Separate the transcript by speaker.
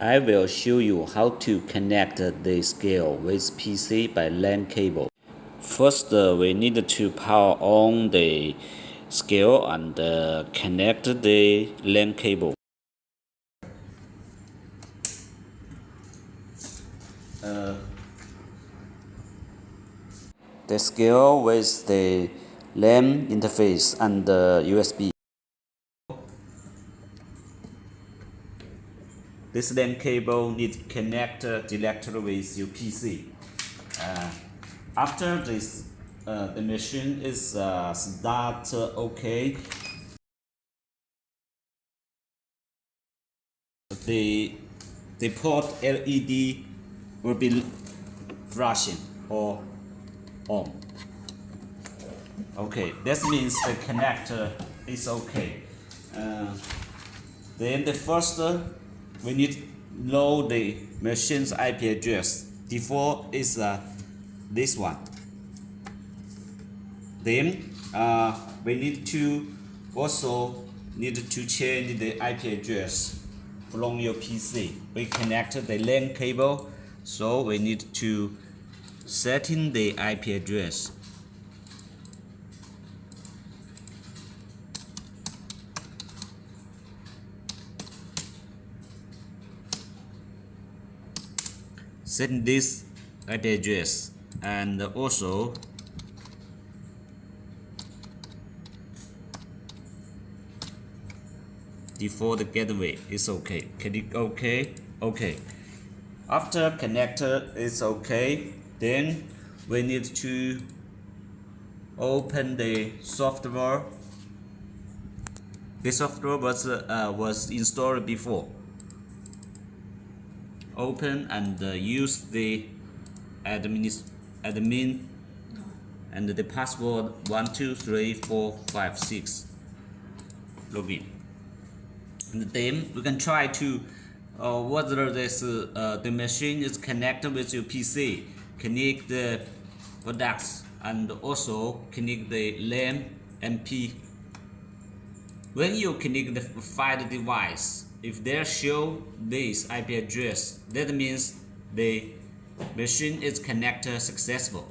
Speaker 1: I will show you how to connect the scale with PC by LAN cable. First, uh, we need to power on the scale and uh, connect the LAN cable. Uh, the scale with the LAN interface and the USB. This LAN cable needs to connect directly with your PC. Uh, after this, uh, the machine is uh, start okay. The the port LED will be flashing or on. Okay, that means the connector is okay. Uh, then the first we need know the machine's IP address. Default is uh, this one. Then uh, we need to also need to change the IP address from your PC. We connect the LAN cable, so we need to setting the IP address. Set this IP address and also default gateway. Is okay. Click ok okay? After connector is okay. Then we need to open the software. The software was uh, was installed before open and uh, use the admin admin and the password 123456 login. And then we can try to uh, whether this uh, the machine is connected with your PC connect the products and also connect the LAN MP when you connect the file device if they show this IP address, that means the machine is connected successful.